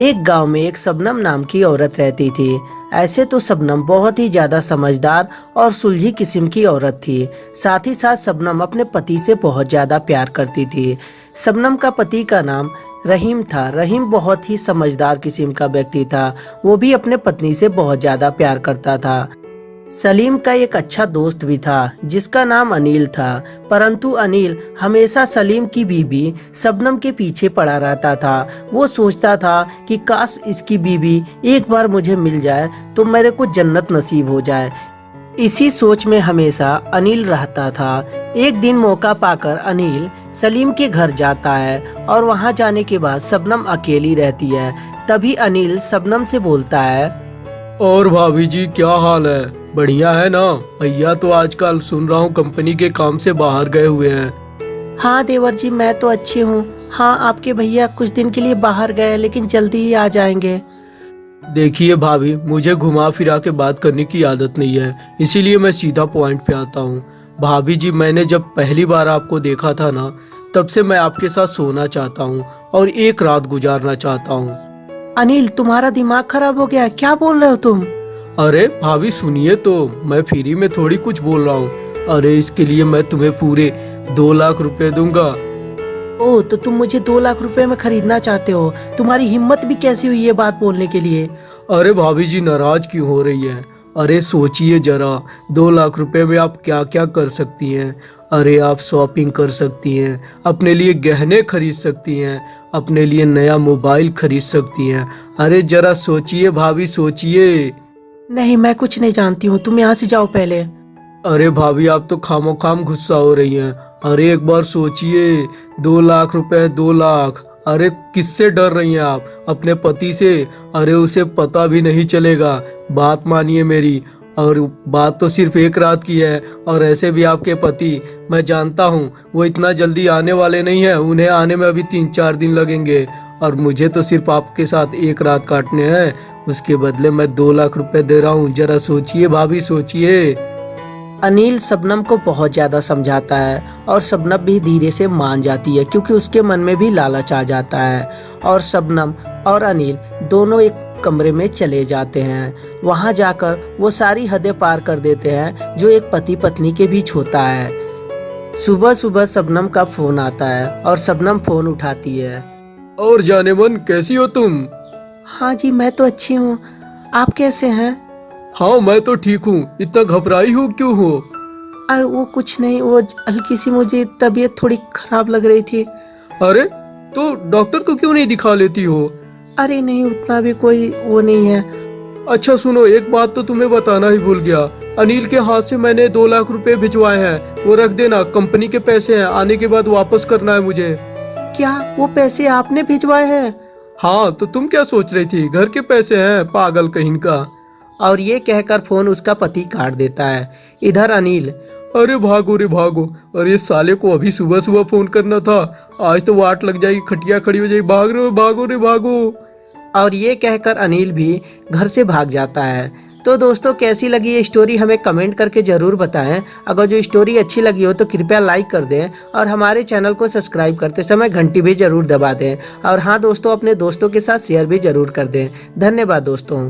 एक गाँव में एक सबनम नाम की औरत रहती थी। ऐसे तो सबनम बहुत ही ज़्यादा समझदार और सुलझी किस्म की औरत थी। साथ ही साथ सबनम अपने पति से बहुत ज़्यादा प्यार करती थी। सबनम का पति का नाम रहीम था। रहीम बहुत ही समझदार किस्म का व्यक्ति था। वो भी अपने पत्नी से बहुत ज़्यादा प्यार करता था। सलीम का एक अच्छा दोस्त भी था, जिसका नाम अनिल था। परंतु अनिल हमेशा सलीम की बीबी सबनम के पीछे पड़ा रहता था। वो सोचता था कि काश इसकी बीबी एक बार मुझे मिल जाए तो मेरे को जन्नत नसीब हो जाए। इसी सोच में हमेशा अनिल रहता था। एक दिन मौका पाकर अनिल सलीम के घर जाता है और वहाँ जाने के बाद सबनम अकेली रहती है। तभी अनिल सबनम से बोलता है, और भाभी जी, क्या हाल है? बढ़िया है ना? भैया तो आजकल सुन रहा हूँ कंपनी के काम से बाहर गए हुए हैं। हाँ देवर जी मैं तो अच्छी हूँ। हाँ आपके भैया कुछ दिन के लिए बाहर गए लेकिन जल्दी ही आ जाएँगे। देखिए भाभी मुझे घुमा फिरा के बात करने की आदत नहीं है इसीलिए मैं सीधा पॉइंट पे आता हूँ। भाभी जी मैंने जब पहली बार आपको देखा था ना तब से मैं आपके साथ सोना चाहता हूँ और एक रात गुजारना चाहता हूँ। अनिल तुम्हारा दिमाग खराब हो गया क्या बोल रहे हो तुम? अरे भाभी सुनिए तो मैं फ्री में थोड़ी कुछ बोल रहा हूँ। अरे इसके लिए मैं तुम्हें पूरे दो लाख रुपए दूँगा। ओ तो तुम मुझे दो लाख रुपए में खरीदना चाहते हो? तुम्हारी हिम्मत भी कैसी हुई ये बात बोलने के लिए? अरे भाभी जी नाराज़ क्यों हो रही है? अरे सोचिए जरा दो लाख रुपए में आप क्या क्या कर सकती हैं? अरे आप शॉपिंग कर सकती हैं अपने लिए गहने खरीद सकती हैं अपने लिए नया मोबाइल खरीद सकती हैं। अरे जरा सोचिए भाभी सोचिए। नहीं, मैं कुछ नहीं जानती हूँ। तुम यहाँ से जाओ पहले। अरे भाभी, आप तो खामो खाम गुस्सा हो रही हैं। अरे एक बार सोचिए, दो लाख रुपए, दो लाख। अरे किससे डर रही हैं आप? अपने पति से? अरे उसे पता भी नहीं चलेगा। बात मानिए मेरी। और बात तो सिर्फ़ एक रात की है, और ऐसे भी आपके पति, मैं जानता हूँ, वो इतना जल्दी आने वाले नहीं हैं। उन्हें आने में अभी तीन चार दिन लगेंगे। और मुझे तो सिर्फ़ आपके साथ एक रात काटने हैं। उसके बदले मैं दो लाख रुपए दे रहा हूँ। जरा सोचिए भाभी सोचिए। अनिल सबनम को बहुत ज़्यादा समझाता है और सबनम भी धीरे से मान जाती है क्योंकि उसके मन में भी लालच आ जाता है। और सबनम और अनिल दोनों एक कमरे में चले जाते हैं। वहाँ जाकर वो सारी हदें पार कर देते हैं जो एक पति पत्नी के बीच होता है। सुबह सुबह सबनम का फ़ोन आता है और सबनम फ़ोन उठाती है। और जाने मन कैसी हो तुम? हाँ जी मैं तो अच्छी हूँ। आप कैसे हैं? हाँ मैं तो ठीक हूँ। इतना घबराई हो क्यों हो? अरे वो कुछ नहीं वो हल्की सी मुझे तबीयत थोड़ी खराब लग रही थी। अरे तो डॉक्टर को क्यों नहीं दिखा लेती हो? अरे नहीं उतना भी कोई वो नहीं है। अच्छा सुनो एक बात तो तुम्हें बताना ही भूल गया। अनिल के हाथ से मैंने दो लाख रुपए भिजवाए हैं। वो रख देना कंपनी के पैसे हैं। आने के बाद वापस करना है मुझे। क्या? वो पैसे आपने भिजवाए हैं? हाँ तो तुम क्या सोच रही थी? घर के पैसे हैं पागल कहीं का। और ये कहकर फ़ोन उसका पति काट देता है। इधर अनिल। अरे भागो रे भागो। अरे साले को अभी सुबह सुबह फ़ोन करना था। आज तो वाट लग जाएगी खटिया खड़ी हो जाएगी। भाग रहे हो भागो रे भागो। और ये कहकर अनिल भी घर से भाग जाता है। तो दोस्तों, कैसी लगी ये स्टोरी हमें कमेंट करके ज़रूर बताएँ। अगर जो स्टोरी अच्छी लगी हो तो कृपया लाइक कर दें और हमारे चैनल को सब्सक्राइब करते समय घंटी भी ज़रूर दबा दें। और हाँ दोस्तों, अपने दोस्तों के साथ शेयर भी ज़रूर कर दें। धन्यवाद, दोस्तों।